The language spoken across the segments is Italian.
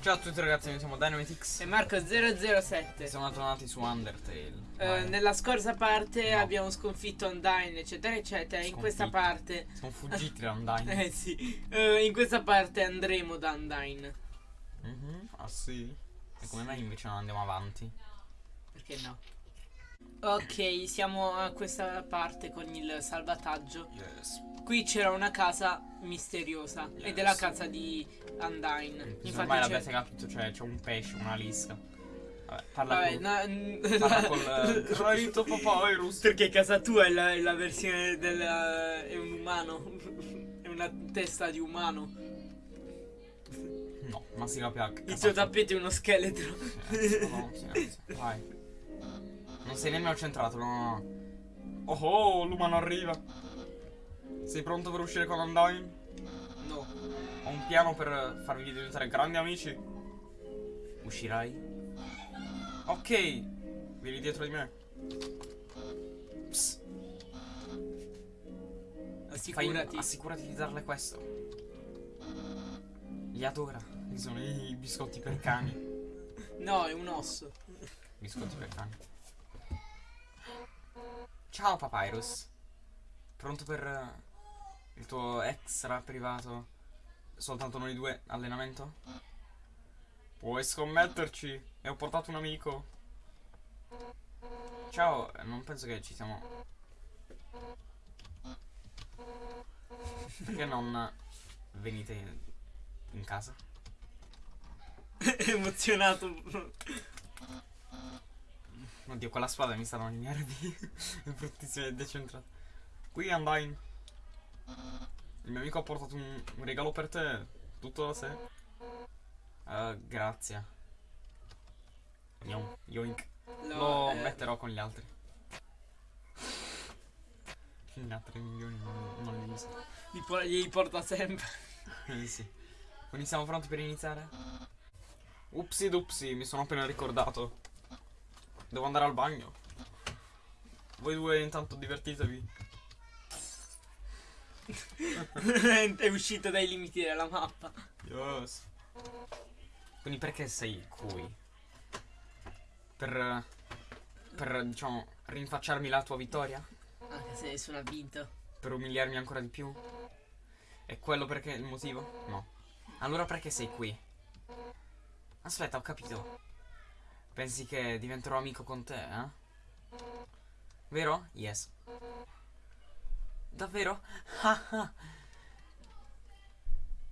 Ciao a tutti ragazzi, noi siamo Dynamitix E Marco007 e siamo tornati su Undertale. Eh. Nella scorsa parte No. abbiamo sconfitto Undyne eccetera eccetera In questa Sconfitto. parte Siamo fuggiti da Undyne. Eh sì Eh, In questa parte andremo da Undyne Mhm, Ah sì? E come mai invece non andiamo avanti? Perché no? Ok siamo a questa parte con il salvataggio Yes. Qui c'era una casa misteriosa Yes. Ed è la casa di Undyne Ormai Infatti l'avete c'è capito, cioè c'è un pesce, una lisca. Vabbè, parla Vabbè, no, Parla col... Uh, Raito Papyrus. Perché casa tua è la, è la versione del... è un umano È una testa di umano No, ma si capisce. Il tuo tappeto è uno scheletro No, silenzio. Vai. Non sei nemmeno centrato, no. Oh oh, l'umano arriva. Sei pronto per uscire con Undyne? No Ho un piano per farvi diventare grandi amici. Uscirai? Ok. Vieni dietro di me. Psst. Fai- Assicurati assicurati di darle questo. Li adora. Sono i biscotti per cani. No è un osso Biscotti per cani. Ciao Papyrus. Pronto per eh, il tuo extra privato? Soltanto noi due allenamento? Puoi scommetterci. E ho portato un amico. Ciao, eh, non penso che ci siamo. Perché non venite in, in casa? Emozionato Oddio, quella spada mi stanno i nervi. È bruttissima e decentrata. Qui Undyne. Il mio amico ha portato un, un regalo per te. Tutto da sé. Eh, grazie. Yom- Yoink. Lo eh, metterò con gli altri. Gli altri milioni non, non li uso. li, por- li porta sempre Eh, sì. Quindi siamo pronti per iniziare? Upsi dupsi, mi sono appena ricordato. Devo andare al bagno. Voi due intanto divertitevi. È uscito dai limiti della mappa Yes. Quindi perché sei qui? Per... Per, diciamo, rinfacciarmi la tua vittoria? Anche se nessuno ha vinto Per umiliarmi ancora di più? È quello perché il motivo? No. Allora perché sei qui? Aspetta, ho capito. Pensi che diventerò amico con te, eh? Vero? Yes. Davvero? Ah, ah.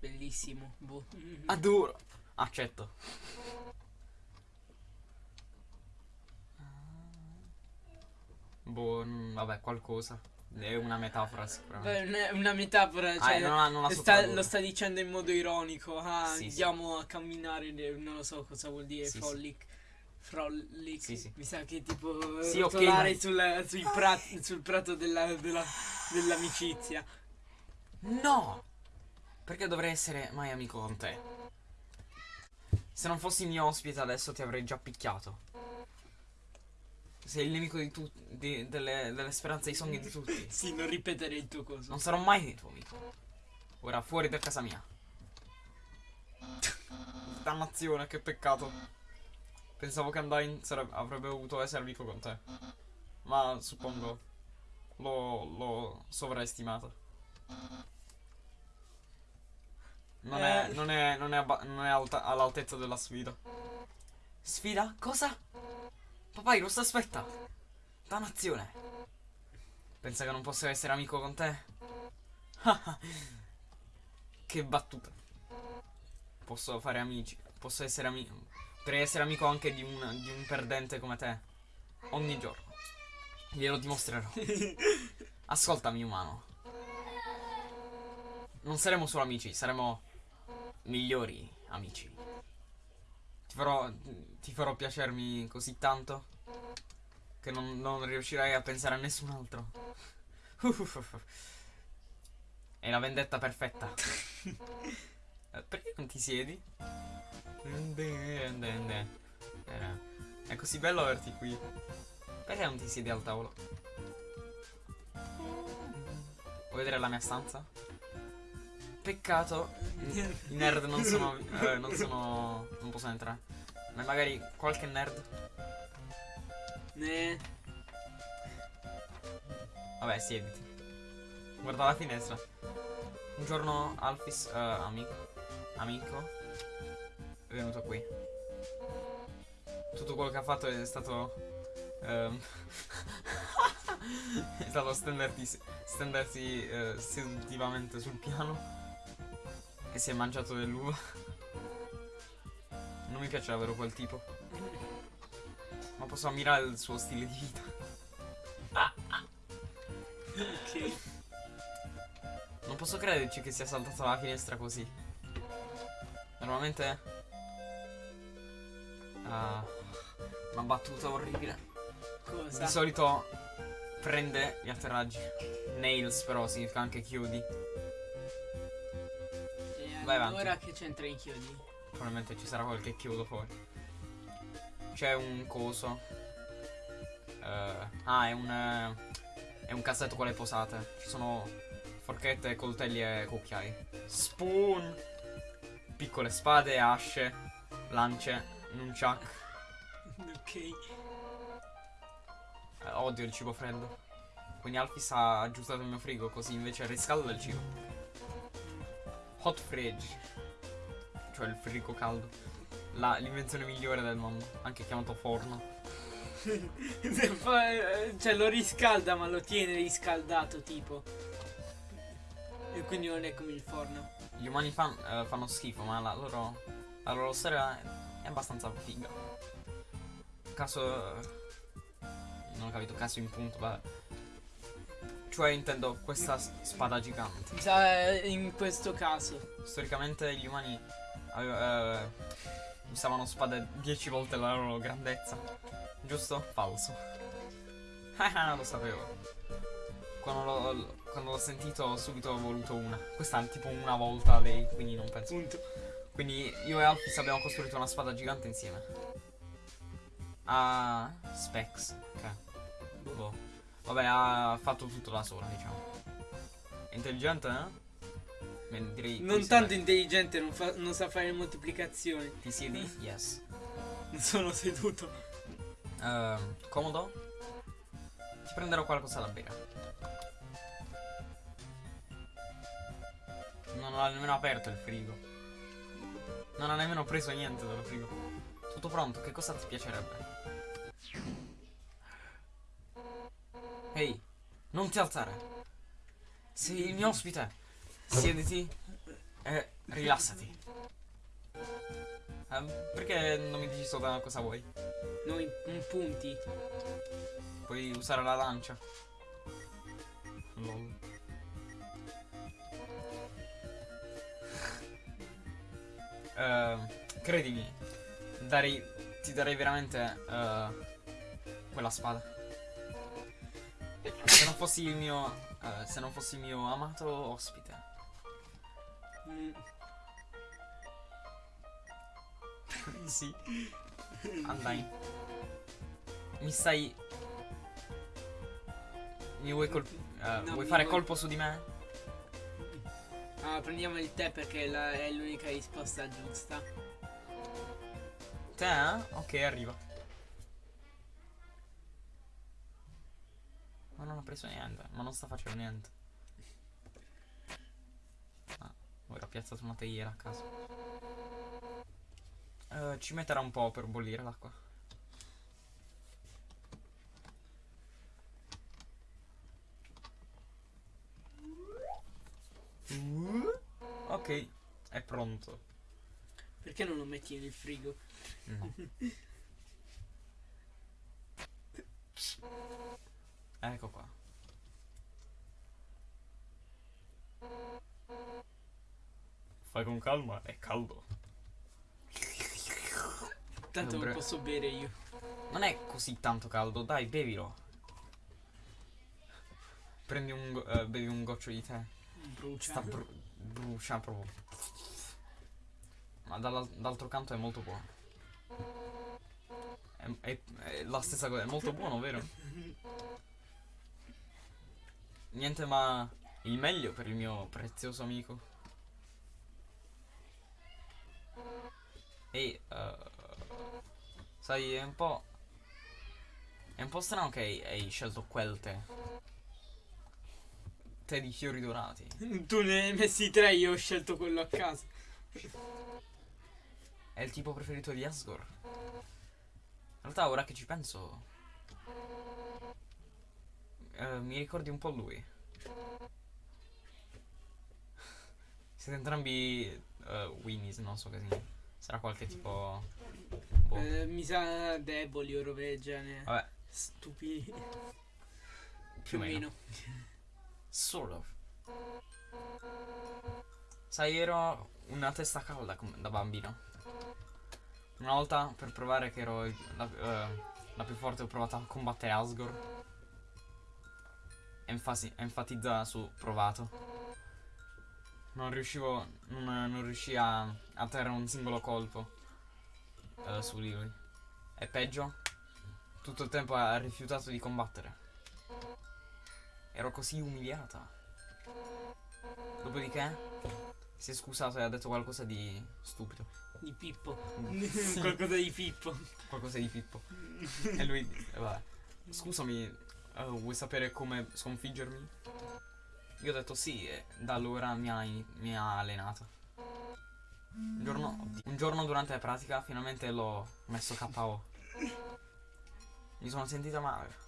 Bellissimo boh. Adoro. Accetto. Boh, mm, vabbè, qualcosa. È una metafora sicuramente. Beh, non una metafora Ah, cioè, non ha- non ha sta-. Lo sta dicendo in modo ironico ah, Sì, sì. andiamo a camminare Non lo so cosa vuol dire Sì, sì. Frolic Sì, sì. Mi sa che tipo Sì, ok, rotolare ma- sul, sui prat- sul prato della- della- dell'amicizia No! Perché dovrei essere mai amico con te? Se non fossi mio ospite adesso ti avrei già picchiato. Sei il nemico di tutti, delle, delle speranze e i sogni di tutti. Sì, non ripetere il tuo coso Non sarò mai il tuo amico. Ora fuori da casa mia. Dannazione, che peccato. Pensavo che Undyne avrebbe dovuto essere amico con te. Ma suppongo l'ho, l'ho sovraestimato. Non è, Eh. non è, non è, non è alta- all'altezza della sfida. Sfida? Cosa? Papyrus, aspetta! Dannazione! Pensa che non posso essere amico con te? che battuta. Posso fare amici. Posso essere amico. Potrei essere amico anche di un, di un perdente come te. Ogni giorno. Glielo dimostrerò. Ascoltami, umano. Non saremo solo amici, saremo migliori amici. Ti farò, ti farò piacermi così tanto che non, non riuscirai a pensare a nessun altro. È la vendetta perfetta. Eh, Perché non ti siedi? È così bello averti qui. Perché non ti siedi al tavolo? Vuoi vedere la mia stanza? Peccato. I nerd non sono. eh, non sono. Non possono entrare. Ma magari qualche nerd. Ne. Vabbè, siediti. Guarda la finestra. Un giorno Alfis, eh, amico, amico, è venuto qui. Tutto quello che ha fatto è stato. ehm, è stato stendersi, stendersi eh, seduttivamente sul piano. E si è mangiato dell'uva. Non mi piace davvero quel tipo. Ma posso ammirare il suo stile di vita. Ok. Non posso crederci che sia saltato dalla finestra così. Normalmente. Ah, una battuta orribile. Cosa? Di solito prende gli atterraggi. Nails, però significa anche chiudi. E Vai avanti. allora che c'entra i chiodi? Probabilmente ci sarà qualche chiodo fuori. C'è un coso. Eh, ah, è un. eh, è un cassetto con le posate. Ci sono forchette, coltelli e cucchiai. Spoon! Piccole spade, asce, lance, nunchuck. ok. Eh, odio il cibo freddo. Quindi Alfis ha aggiustato il mio frigo così invece riscalda il cibo. Hot fridge. Cioè il frigo caldo. L'invenzione migliore del mondo. Anche chiamato forno. Fa- eh, cioè lo riscalda ma lo tiene riscaldato tipo. E quindi non è come il forno. Gli umani fan- eh, fanno schifo, ma la loro, la loro storia è abbastanza figa. Caso. Non ho capito, caso in punto, vabbè. Cioè intendo questa spada gigante. Eh, in questo caso. Storicamente gli umani eh, usavano spade 10 volte la loro grandezza. Giusto? Falso. Ah, lo sapevo. Quando l'ho, quando l'ho sentito subito ho voluto una. Questa è tipo una volta lei, quindi non penso. Punto. Quindi io e Alfis abbiamo costruito una spada gigante insieme. A Specs. Ok. Boh. Vabbè, ha fatto tutto da sola, diciamo. È intelligente, eh? Beh, direi Non tanto dai. intelligente, non, fa- non sa fare moltiplicazioni. Ti siedi? Yes. Non sono seduto. Ehm, comodo? Ti prenderò qualcosa da bere. Non ho nemmeno aperto il frigo. Non ho nemmeno preso niente dal frigo. Tutto pronto, che cosa ti piacerebbe? Ehi, non ti alzare. Sei il mio ospite. Siediti e rilassati. Ehm, perché non mi dici solo cosa vuoi? Noi punti. Puoi usare la lancia. Lol. Ehm, credimi, darei, ti darei veramente eh, quella spada. Se non fossi il mio, eh, se non fossi il mio amato ospite. Mm. sì. Andai. Mi stai. Mi vuoi colp- eh, No, vuoi fare vuoi- colpo su di me? Ah, prendiamo il tè perché la- è l'unica risposta giusta. Te? eh? Ok, arriva. Ma non ha preso niente, ma non sta facendo niente. Ah, ora ho piazzato una teiera a caso. Eh, ci metterà un po' per bollire l'acqua. Ok, è pronto. Perché non lo metti nel frigo? No. ecco qua. Fai con calma, è caldo. Tanto lo posso bere io. Non è così tanto caldo, dai, bevilo. Prendi un, eh, bevi un goccio di tè. Brucia. Sta bru- brucia proprio. Ma dall'al- d'altro canto è molto buono. È, è- è la stessa cosa, è molto buono, vero? Niente ma il meglio per il mio prezioso amico. E eh, sai, è un po'. È un po' strano che hai, hai scelto quel tè. Tè di fiori dorati. Tu ne hai messi tre, io ho scelto quello a caso. È il tipo preferito di Asgore. In realtà, ora che ci penso. eh, mi ricordi un po' lui. Siete entrambi eh, Winnies, non so che significa. Sarà qualche tipo. Boh. Eh, mi sa deboli o robe. Vabbè, Stupidi. più o meno. Sort of. Sai, ero una testa calda da bambino. Una volta per provare che ero la, eh, la più forte ho provato a combattere Asgore. Enfasi- enfatizza su provato. Non riuscivo. Non, non riuscii a, a terra un singolo colpo eh, su di lui. E peggio, tutto il tempo ha rifiutato di combattere. Ero così umiliata. Dopodiché si è scusato e ha detto qualcosa di stupido. Di Pippo. Sì. Qualcosa di Pippo. Qualcosa di Pippo. e lui. vabbè. Scusami, eh, vuoi sapere come sconfiggermi? Io ho detto sì e da allora mi ha, mi ha allenato. Un giorno, un giorno durante la pratica finalmente l'ho messo KO. Mi sono sentita male.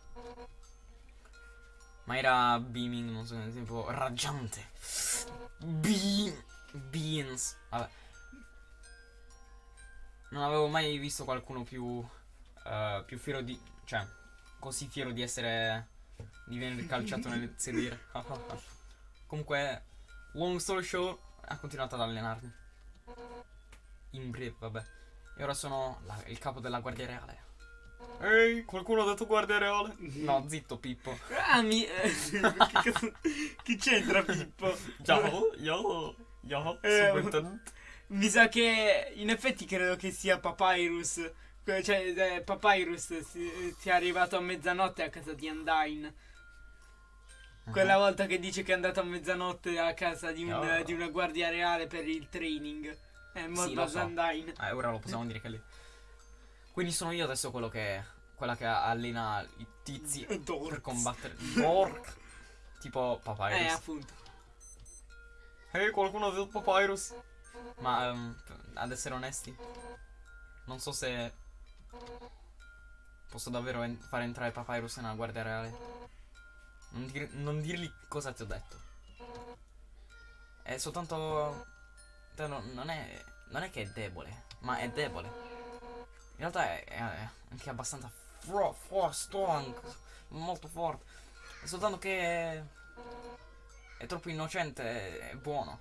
Ma era beaming, non so, tipo raggiante. Beam. Beans. Vabbè. Non avevo mai visto qualcuno più. eh, più fiero di. cioè, così fiero di essere. di venire calciato nel sedere. Comunque, long story short, ha continuato ad allenarmi. In breve, vabbè. E ora sono la- il capo della Guardia Reale. Ehi, qualcuno ha detto Guardia Reale? No, zitto Pippo. Ah, mi. eh, Chi c'entra Pippo? Ciao, io, io, Eh. Mi sa che in effetti credo che sia Papyrus. Cioè, eh, Papyrus si- sia arrivato a mezzanotte a casa di Undyne. Quella volta che dice che è andato a mezzanotte a casa di, un- Oh. di una guardia reale per il training. È Sì, morto a so. Undyne. Eh, ora lo possiamo dire che lì. Quindi sono io adesso quello che. quella che allena i tizi per Dorks. combattere. Dork. Tipo Papyrus. Eh, appunto. Ehi, qualcuno ha detto Papyrus? Ma ehm, ad essere onesti, non so se posso davvero en- fare entrare Papyrus nella guardia reale. Non, dir- non dirgli cosa ti ho detto. È soltanto. no- non, è, non è che è debole, ma è debole. In realtà è, è- anche abbastanza fro- fro- strong, molto forte. È soltanto che è, troppo innocente e buono.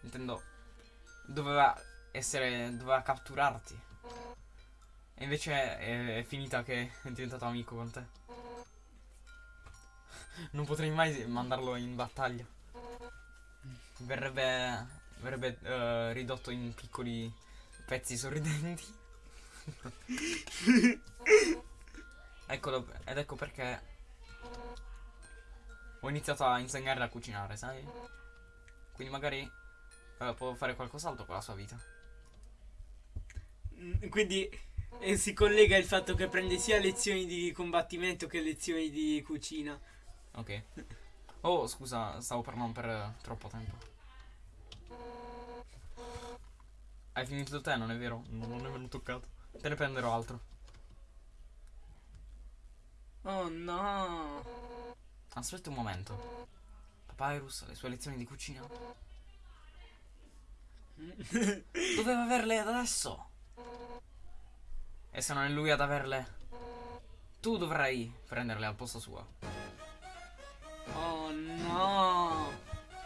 Intendo, doveva essere, doveva catturarti. E invece è, è finita che è diventato amico con te. Non potrei mai mandarlo in battaglia. Verrebbe, verrebbe eh, ridotto in piccoli pezzi sorridenti. Eccolo, ed ecco perché ho iniziato a insegnare a cucinare, sai? Quindi magari eh, può fare qualcos'altro con la sua vita. Mm, Quindi eh, si collega il fatto che prende sia lezioni di combattimento che lezioni di cucina. Ok. Oh, scusa, stavo parlando per eh, troppo tempo. Hai finito tè, non è vero? No, non è venuto toccato. Te ne prenderò altro. Oh no. Aspetta un momento. Papyrus, le sue lezioni di cucina. Doveva averle adesso. E se non è lui ad averle, tu dovrai prenderle al posto suo. Oh no.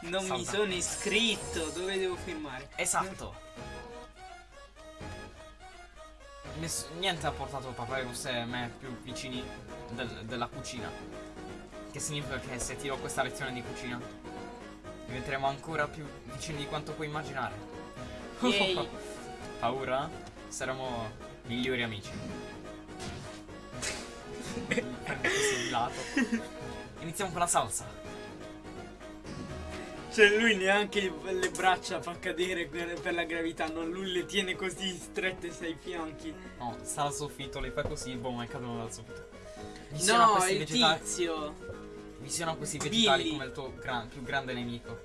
Non mi Salta. sono iscritto. Dove devo firmare? Esatto. Niente ha portato Papyrus e me più vicini del- della cucina. Che significa che se ti do questa lezione di cucina, diventeremo ancora più vicini di quanto puoi immaginare. Yay. Paura? Saremo migliori amici. Iniziamo con la salsa. Cioè lui neanche le braccia fa cadere per, per la gravità, non lui le tiene così strette ai fianchi. No, sta al soffitto, le fai così, boh, è caduto dal soffitto. Missiona No, questi il vegetali. tizio. Visiona questi vegetali Billy. come il tuo gran- più grande nemico.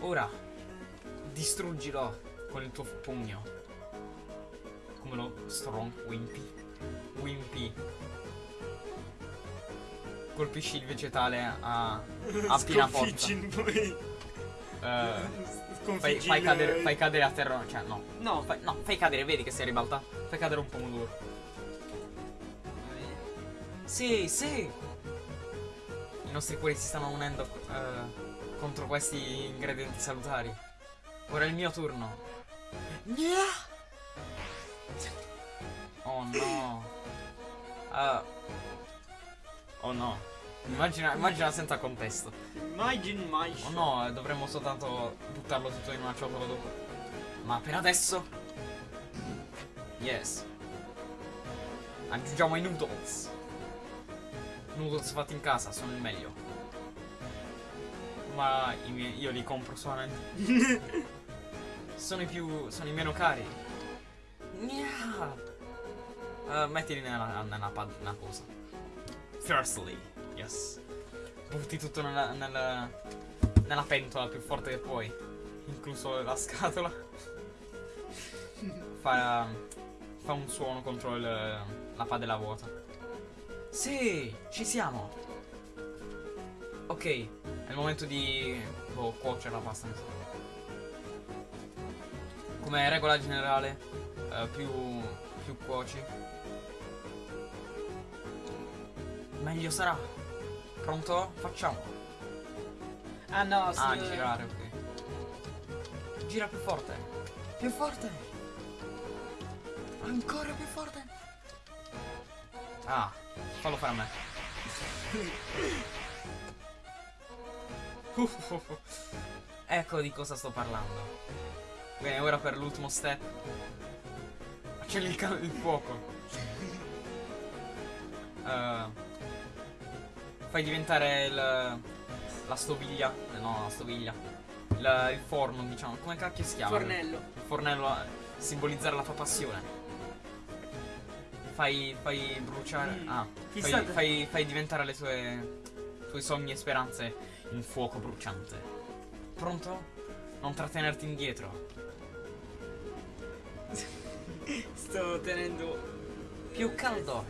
Ora, distruggilo con il tuo pugno. Come lo strong Wimpy. Wimpy. Colpisci il vegetale a, a piena forza. Poi. Eh, fai, fai cadere, fai cadere a terra. Cioè, no. No, Fai, no, fai cadere, vedi che si è ribalta. Fai cadere un pomodoro. Sì, sì. I nostri cuori si stanno unendo eh, contro questi ingredienti salutari. Ora è il mio turno. Oh no. Ah. Oh no. Immagina, immagina senza contesto. Imagine my Oh no, dovremmo soltanto buttarlo tutto in una ciotola dopo. Ma per adesso. Yes. Aggiungiamo i noodles. Noodles fatti in casa sono il meglio. Ma i miei- io li compro solamente. sono i più. sono i meno cari. Gna. Eh, mettili nella, nella, nella cosa. Firstly, yes. Butti tutto nella, nella, nella pentola più forte che puoi. Incluso la scatola. Fa, fa un suono contro il- la padella vuota. Sì, ci siamo. Ok, è il momento di boh, cuocere la pasta. Come regola generale, eh, più, più cuoci, meglio sarà. Pronto? Facciamo. Ah no, Ah, sì, girare, ok. Gira più forte. Più forte. Ancora più forte. Ah, fallo fare a me. ecco di cosa sto parlando. Bene, ora per l'ultimo step. Accendi il, il fuoco. Eh, fai diventare il, la stoviglia. eh, No, la stoviglia. Il, il forno, diciamo. Come cacchio si chiama? Fornello. Il fornello a simbolizzare la tua passione. Fai, fai bruciare. Mm, Ah, fai, fai, fai diventare le tue, tue sogni e speranze in fuoco bruciante. Pronto? Non trattenerti indietro. Sto tenendo. Più caldo.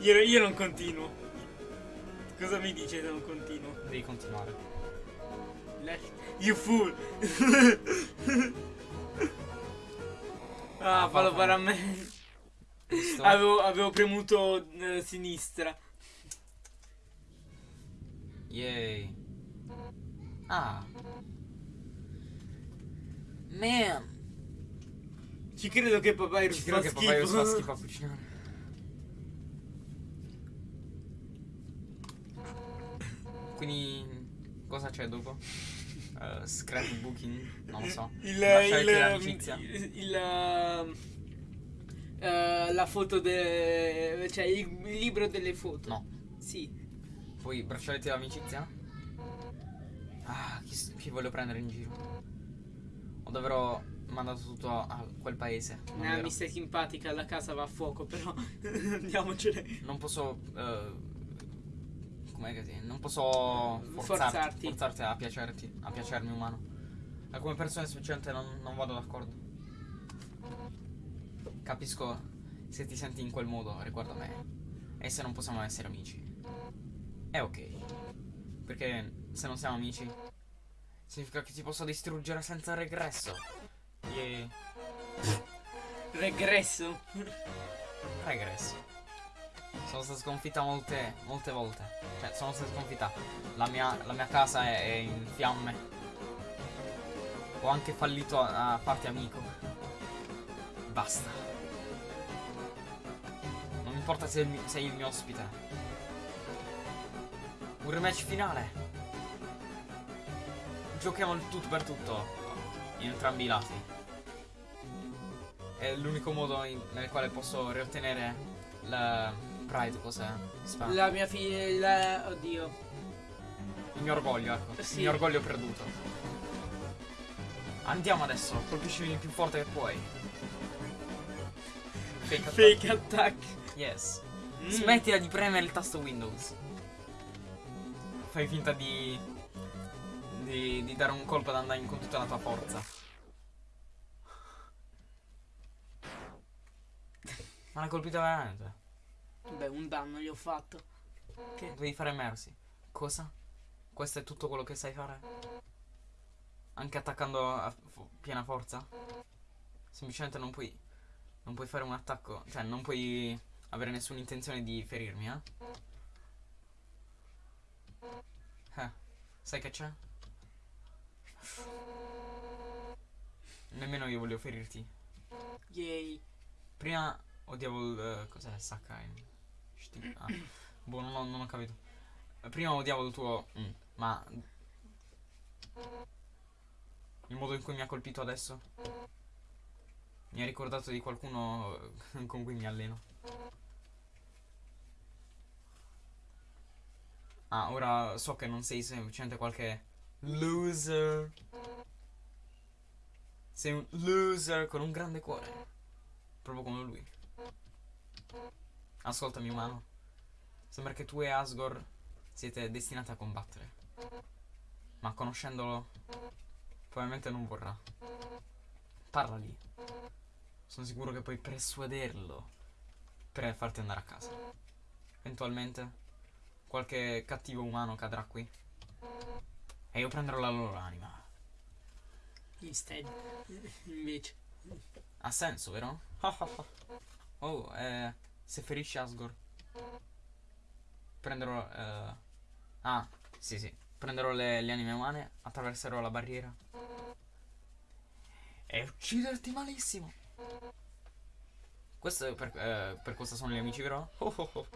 Io, io non continuo. Cosa mi dice se non continuo? Devi continuare. You fool! ah, Ah, fallo fa- fare a me. Avevo, avevo premuto eh, sinistra. Yay. Ah. Man. Ci credo che Papyrus Ci credo che schifo. fa schifo a cucinare. Quindi cosa c'è dopo? Uh, scrapbooking? Non lo so. Il, Braccialetti il, il, il, ehm, eh, la foto de, cioè il, libro delle foto. No. Sì. Poi braccialetti dell'amicizia? Ah, chi, chi voglio prendere in giro? O dovrò mandato tutto a, quel paese. Eh, mi stai simpatica, la casa va a fuoco, però andiamocene. Non posso. eh, com'è che si? Non posso forzarti, Forzarti. forzarti a piacerti, a piacermi umano. E come persona sufficiente non, non vado d'accordo. Capisco se ti senti in quel modo riguardo a me. E se non possiamo essere amici. È ok. Perché se non siamo amici, significa che ti posso distruggere senza regresso. Yeah. Regresso. Regresso. Sono stata sconfitta molte, molte volte. Cioè, sono stata sconfitta. La mia, la mia casa è, è in fiamme. Ho anche fallito a, a farti amico. Basta. Non importa se sei il mio ospite. Un rematch finale. Giochiamo il tutto per tutto. In entrambi i lati. È l'unico modo in- nel quale posso riottenere la Pride, cos'è? La mia figlia. La... Oddio. Il mio orgoglio, ecco. Sì. Il mio orgoglio perduto. Andiamo adesso, colpiscimi il più forte che puoi. Fake attack. Fake attack. Yes. Mm. Smettila di premere il tasto Windows. Fai finta di, di. di dare un colpo ad Undyne con tutta la tua forza. Ma l'hai colpita veramente? Beh, un danno gli ho fatto. Che? Devi fare Mercy. Cosa? Questo è tutto quello che sai fare? Anche attaccando a piena forza? Semplicemente non puoi. Non puoi fare un attacco. Cioè, non puoi avere nessuna intenzione di ferirmi, eh? Eh, sai che c'è? Nemmeno io voglio ferirti. Yay. Prima odiavo il. eh, cos'è Sakai? Ah, boh, non ho, non ho capito. Prima odiavo il tuo. mm, ma. Il modo in cui mi ha colpito adesso. Mi ha ricordato di qualcuno eh, con cui mi alleno. Ah, ora so che non sei semplicemente qualche loser. Sei un loser con un grande cuore. Proprio come lui. Ascoltami, umano. Sembra che tu e Asgore siete destinati a combattere. Ma conoscendolo, probabilmente non vorrà. Parla lì. Sono sicuro che puoi persuaderlo per farti andare a casa. Eventualmente, qualche cattivo umano cadrà qui. E io prenderò la loro anima. Instead. Invece. Ha senso, vero? oh, eh, se ferisci Asgore. Prenderò. eh, ah, sì, sì. Prenderò le, le anime umane, attraverserò la barriera. E ucciderti malissimo. Questo è per, eh, per cosa sono gli amici, vero? Oh, oh, oh.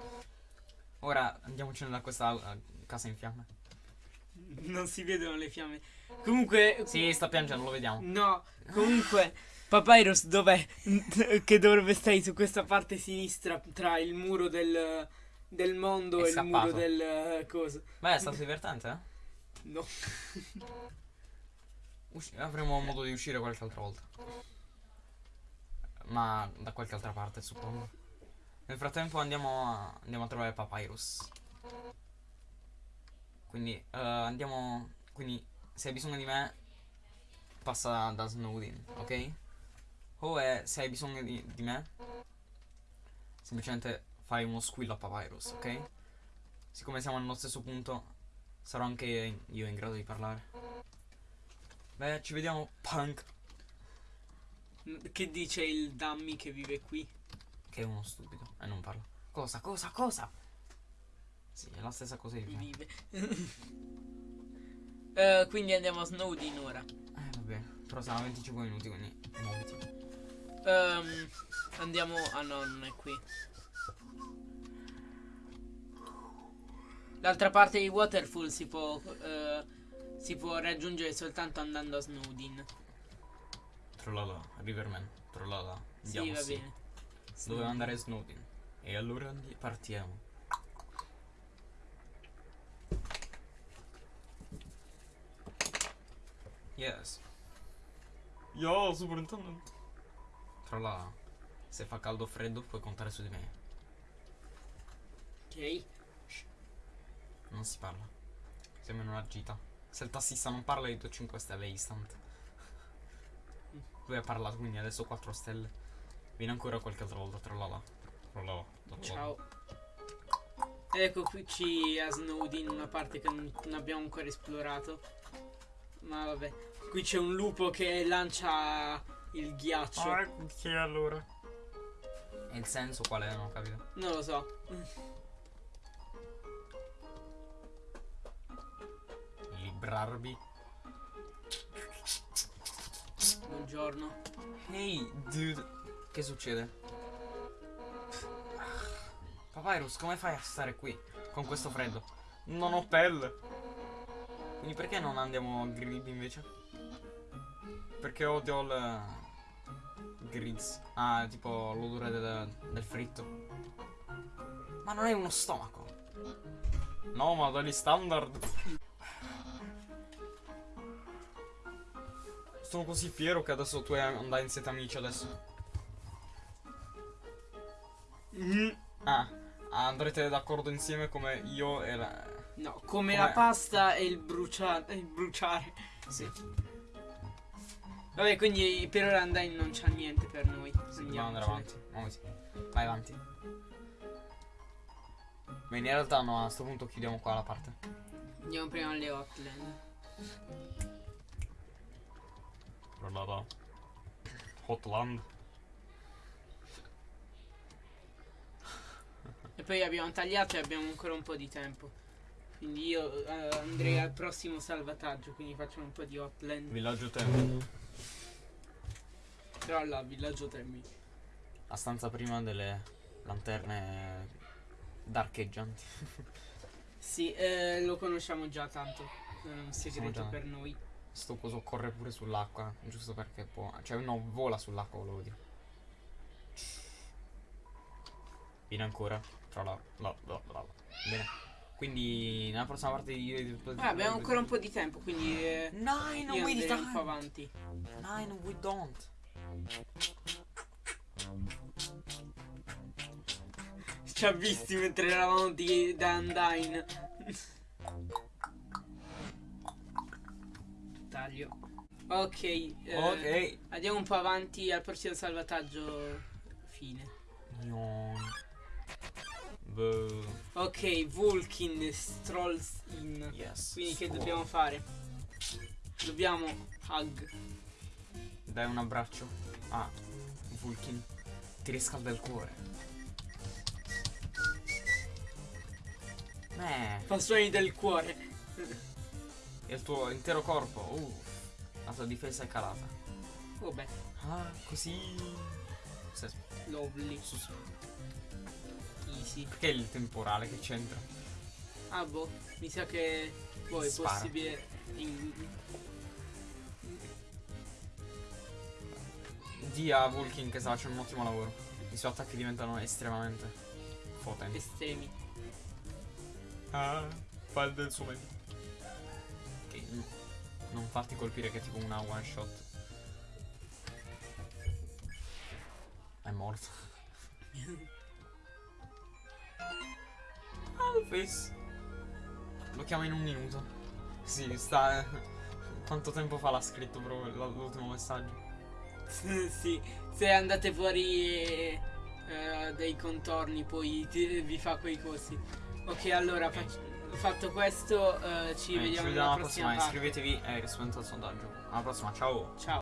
Ora andiamocene da questa eh, casa in fiamme. Non si vedono le fiamme. Comunque. Sì, sta piangendo, lo vediamo. No, comunque. Papyrus dov'è? che dovrebbe stare su questa parte sinistra tra il muro del, del mondo È e il muro scappato. del eh, coso. Beh, è stato divertente, eh? No. Usci- avremo modo di uscire qualche altra volta. Ma da qualche altra parte, suppongo. Nel frattempo andiamo a, andiamo a trovare Papyrus. Quindi eh, andiamo. Quindi se hai bisogno di me, passa da Snowdin, ok? O è, se hai bisogno di, di me, semplicemente fai uno squillo a Papyrus, ok? Siccome siamo nello stesso punto, sarò anche io in grado di parlare. Beh, ci vediamo, punk. Che dice il Dummy che vive qui? Che è uno stupido e non parla. Cosa, cosa, cosa? Sì, è la stessa cosa di. Vive. Eh, quindi andiamo a Snowdin ora. Eh, vabbè, però saranno 25 minuti, quindi muoviti. Ehm, andiamo. Ah no, non è qui. L'altra parte di Waterfall si può. eh, si può raggiungere soltanto andando a Snowdin. Trollala, Riverman, trollala. Sì, Andiamo, va bene. Doveva andare Snowdin. E allora partiamo. Yes. Yo, superintendent. Trollala. Se fa caldo o freddo puoi contare su di me. Ok. Non si parla. Siamo in una gita. Se il tassista non parla io do 5 stelle instant. Lui ha parlato quindi adesso 4 stelle. Vieni ancora qualche altra volta, trollala. Trollala. trollala. Ciao. Ecco qui ci a Snowdin una parte che non, non abbiamo ancora esplorato. Ma vabbè. Qui c'è un lupo che lancia il ghiaccio. Ah, che allora? E il senso qual è? Non ho capito. Non lo so. Librarvi. Buongiorno. Ehi, dude. Che succede? Papyrus, come fai a stare qui? Con questo freddo? Non ho pelle. Quindi perché non andiamo a Grid invece? Perché odio il... Grease. Ah, tipo l'odore del, del, fritto. Ma non è uno stomaco. No, ma dagli standard. Sono così fiero che adesso tu andai in sette amici adesso. Mm-hmm. Ah, andrete d'accordo insieme come io e la... No, come, come... la pasta e il bruciare. Il bruciare. Sì. Vabbè, quindi per ora Undyne non c'ha niente per noi. Dobbiamo andare avanti. Muoviti. Vai avanti. Bene, in realtà no, a sto punto chiudiamo qua la parte. Andiamo prima alle Hotland. Guardata. Hotland. E poi abbiamo tagliato e abbiamo ancora un po' di tempo. Quindi io eh, andrei al prossimo salvataggio, quindi facciamo un po' di Hotland. Villaggio Tempo. Però là, villaggio Termi. La stanza prima delle lanterne darcheggianti. Sì, eh, lo conosciamo già tanto. Non è un segreto già- per noi. Sto coso corre pure sull'acqua, giusto perché può... Cioè, no, vola sull'acqua, volevo dire. Viene ancora. Tra la... la, la, la, la. Bene. Quindi, nella prossima parte di... Ah, abbiamo ancora un po' di tempo, quindi eh, Nine, we andrei un po' avanti. Nine, we don't. Ci ha visti mentre eravamo di da Undyne. Taglio. Ok, eh, Ok. andiamo un po' avanti al prossimo salvataggio. Fine. Boo. Ok, Vulkin strolls in. Yes. Quindi che dobbiamo fare? Dobbiamo hug. Dai un abbraccio. Ah, Vulkin. Ti riscalda il cuore. Beh, Fa suoni del cuore. e il tuo intero corpo. Uh, la tua difesa è calata. Vabbè, Ah, così. Lovely. Easy. Perché il temporale che c'entra? Ah boh, mi sa che poi è Spara. possibile. in- Di a Vulkin che sta facendo un ottimo lavoro. I suoi attacchi diventano estremamente potenti. estremi. Ah, fa il del suo meglio. Ok, no. Non farti colpire che è tipo una one shot. È morto. Alphys. Lo chiama in un minuto. Sì, sta. Quanto tempo fa l'ha scritto proprio l'ultimo messaggio? sì, se andate fuori eh, eh, dei contorni poi vi fa quei cosi. Ok, allora fatto questo eh, ci vediamo alla prossima prossima. Iscrivetevi e rispondete al sondaggio. Alla prossima, ciao. Ciao.